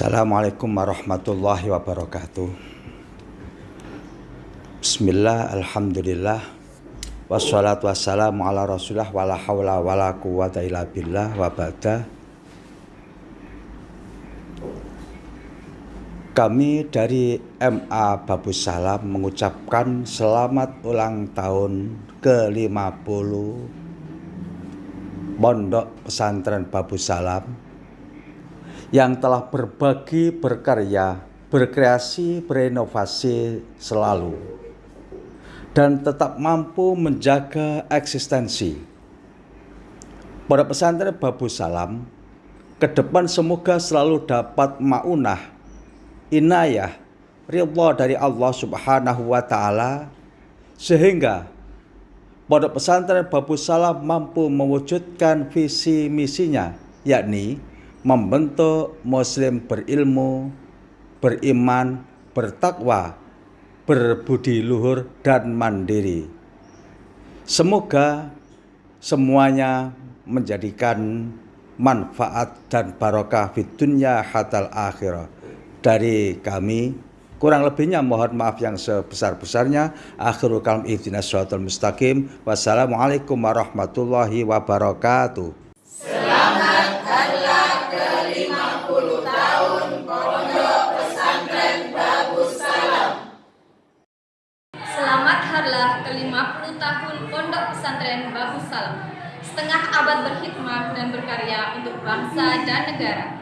Assalamualaikum warahmatullahi wabarakatuh. Bismillah, Alhamdulillah. Wassalatu wassalamu ala rasulullah Wala hawla wala quwata illa billah Wabada Kami dari MA Babu Salam mengucapkan selamat ulang tahun ke-50 Pondok Pesantren Babu Salam yang telah berbagi, berkarya, berkreasi, berinovasi selalu dan tetap mampu menjaga eksistensi. Pada pesantren Babu Salam, ke depan semoga selalu dapat maunah, inayah, ridha dari Allah Subhanahu wa taala sehingga pada pesantren Babu Salam mampu mewujudkan visi misinya yakni membentuk muslim berilmu, beriman, bertakwa, berbudi luhur dan mandiri. Semoga semuanya menjadikan manfaat dan barokah di dunia hatal akhirah. Dari kami kurang lebihnya mohon maaf yang sebesar-besarnya. Akhirul kalam ihdinas mustaqim. Wassalamualaikum warahmatullahi wabarakatuh Harlah ke-50 tahun Pondok Pesantren Babu Salam. Setengah abad berkhidmat dan berkarya untuk bangsa dan negara.